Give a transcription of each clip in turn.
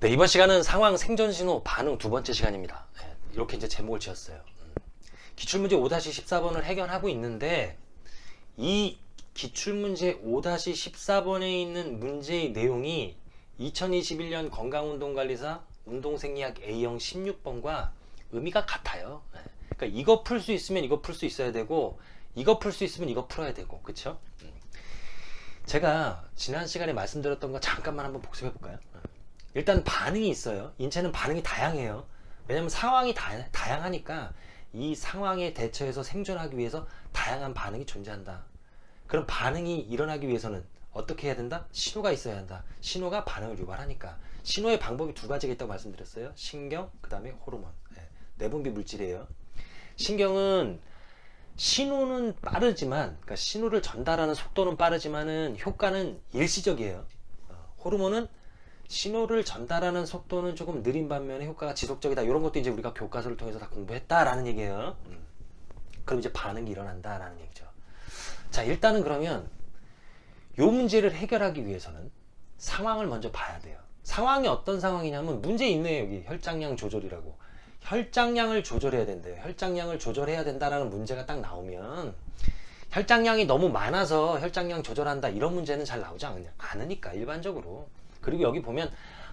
네, 이번 시간은 상황 생존 신호 반응 두 번째 시간입니다. 네, 이렇게 이제 제목을 지었어요. 음. 기출문제 5-14번을 해결하고 있는데 이 기출문제 5-14번에 있는 문제의 내용이 2021년 건강운동관리사 운동생리학 A형 16번과 의미가 같아요. 네. 그러니까 이거 풀 수 있으면 이거 풀 수 있어야 되고 이거 풀 수 있으면 이거 풀어야 되고 그쵸? 음. 제가 지난 시간에 말씀드렸던 거 잠깐만 한번 복습해 볼까요? 일단 반응이 있어요. 인체는 반응이 다양해요. 왜냐면 상황이 다, 다양하니까 이 상황에 대처해서 생존하기 위해서 다양한 반응이 존재한다. 그럼 반응이 일어나기 위해서는 어떻게 해야 된다? 신호가 있어야 한다. 신호가 반응을 유발하니까. 신호의 방법이 두 가지가 있다고 말씀드렸어요. 신경, 그 다음에 호르몬. 네, 내분비 물질이에요. 신경은 신호는 빠르지만, 그러니까 신호를 전달하는 속도는 빠르지만은 효과는 일시적이에요. 어, 호르몬은 신호를 전달하는 속도는 조금 느린 반면에 효과가 지속적이다. 이런 것도 이제 우리가 교과서를 통해서 다 공부했다라는 얘기예요. 음. 그럼 이제 반응이 일어난다라는 얘기죠. 자, 일단은 그러면 요 문제를 해결하기 위해서는 상황을 먼저 봐야 돼요. 상황이 어떤 상황이냐면 문제 있네요. 여기 혈장량 조절이라고. 혈장량을 조절해야 된대요. 혈장량을 조절해야 된다라는 문제가 딱 나오면 혈장량이 너무 많아서 혈장량 조절한다 이런 문제는 잘 나오지 않으니까 일반적으로 그리고 여기 보면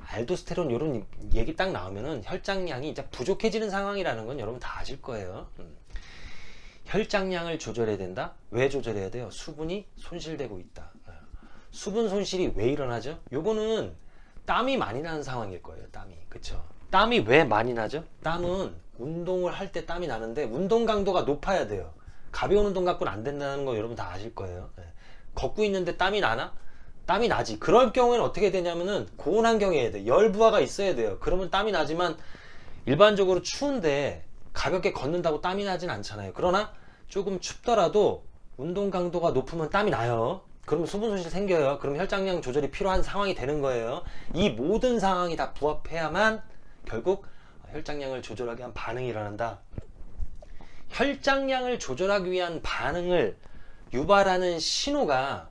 알도스테론 이런 얘기 딱 나오면은 혈장량이 이제 부족해지는 상황이라는 건 여러분 다 아실 거예요. 음. 혈장량을 조절해야 된다. 왜 조절해야 돼요? 수분이 손실되고 있다. 어. 수분 손실이 왜 일어나죠? 요거는 땀이 많이 나는 상황일 거예요. 땀이. 그쵸? 땀이 왜 많이 나죠? 땀은 운동을 할 때 땀이 나는데 운동 강도가 높아야 돼요. 가벼운 운동 갖고는 안 된다는 거 여러분 다 아실 거예요. 네. 걷고 있는데 땀이 나나? 땀이 나지. 그럴 경우에는 어떻게 되냐면은 고온 환경에 해야 돼 열부하가 있어야 돼요. 그러면 땀이 나지만 일반적으로 추운데 가볍게 걷는다고 땀이 나진 않잖아요. 그러나 조금 춥더라도 운동 강도가 높으면 땀이 나요. 그러면 수분 손실 생겨요. 그럼 혈장량 조절이 필요한 상황이 되는 거예요. 이 모든 상황이 다 부합해야만 결국 혈장량을 조절하기 위한 반응이 일어난다. 혈장량을 조절하기 위한 반응을 유발하는 신호가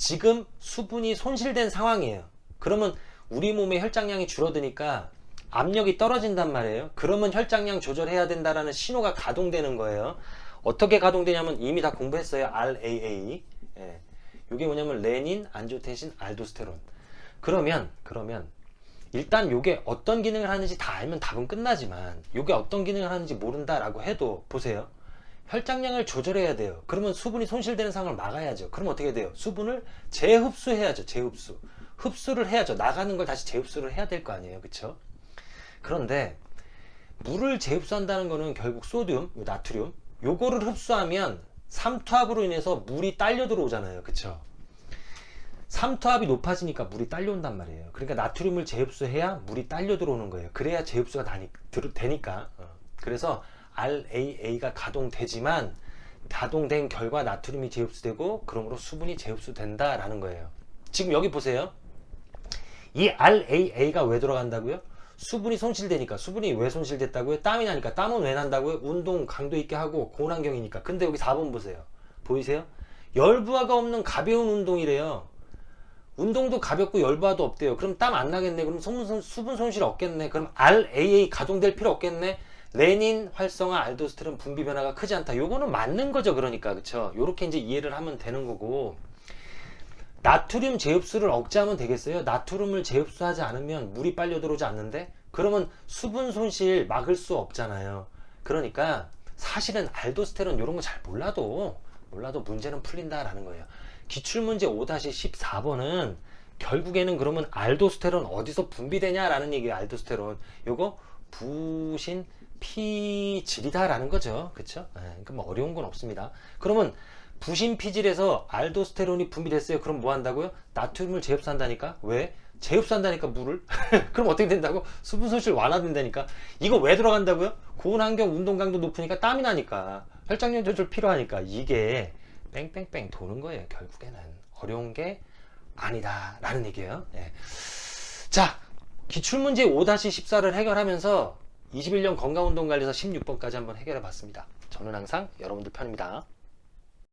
지금 수분이 손실된 상황이에요. 그러면 우리 몸의 혈장량이 줄어드니까 압력이 떨어진단 말이에요. 그러면 혈장량 조절해야 된다라는 신호가 가동되는 거예요. 어떻게 가동되냐면 이미 다 공부했어요. RAA 예. 이게 뭐냐면 레닌, 안조테신, 알도스테론. 그러면 그러면 일단 이게 어떤 기능을 하는지 다 알면 답은 끝나지만 이게 어떤 기능을 하는지 모른다 라고 해도 보세요 혈장량을 조절해야 돼요. 그러면 수분이 손실되는 상황을 막아야죠. 그럼 어떻게 돼요? 수분을 재흡수해야죠 재흡수. 흡수를 해야죠. 나가는 걸 다시 재흡수를 해야 될 거 아니에요. 그쵸? 그런데 물을 재흡수한다는 거는 결국 소듐 나트륨 요거를 흡수하면 삼투압으로 인해서 물이 딸려 들어오잖아요. 그쵸? 삼투압이 높아지니까 물이 딸려온단 말이에요. 그러니까 나트륨을 재흡수해야 물이 딸려 들어오는 거예요. 그래야 재흡수가 되니까. 어. 그래서 RAA가 가동되지만 가동된 결과 나트륨이 재흡수되고 그러므로 수분이 재흡수된다 라는 거예요. 지금 여기 보세요. 이 RAA가 왜 들어간다고요? 수분이 손실되니까. 수분이 왜 손실됐다고요? 땀이 나니까. 땀은 왜 난다고요? 운동 강도 있게 하고 고온환경이니까. 근데 여기 4번 보세요. 보이세요? 열부하가 없는 가벼운 운동이래요. 운동도 가볍고 열부하도 없대요. 그럼 땀 안 나겠네. 그럼 수분 손실 없겠네. 그럼 RAA 가동될 필요 없겠네 레닌 활성화 알도스테론 분비 변화가 크지 않다. 요거는 맞는 거죠. 그러니까. 그쵸? 요렇게 이제 이해를 하면 되는 거고. 나트륨 재흡수를 억제하면 되겠어요? 나트륨을 재흡수하지 않으면 물이 빨려 들어오지 않는데? 그러면 수분 손실 막을 수 없잖아요. 그러니까 사실은 알도스테론 이런 거 잘 몰라도 몰라도 문제는 풀린다 라는 거예요. 기출문제 5-14번은 결국에는 그러면 알도스테론 어디서 분비되냐 라는 얘기예요 알도스테론. 요거 부신 피질이다라는 거죠. 그쵸? 네, 그러니까 뭐 어려운 건 없습니다. 그러면 부신 피질에서 알도스테론이 분비됐어요. 그럼 뭐 한다고요? 나트륨을 재흡수한다니까? 왜? 재흡수한다니까 물을? 그럼 어떻게 된다고? 수분 손실 완화된다니까? 이거 왜 들어간다고요? 고온 환경 운동 강도 높으니까 땀이 나니까 혈장량 조절 필요하니까 이게 뺑뺑뺑 도는 거예요. 결국에는 어려운 게 아니다 라는 얘기예요. 네. 자 기출문제 5-14를 해결하면서 21년 건강운동관리사 16번까지 한번 해결해 봤습니다. 저는 항상 여러분들 편입니다.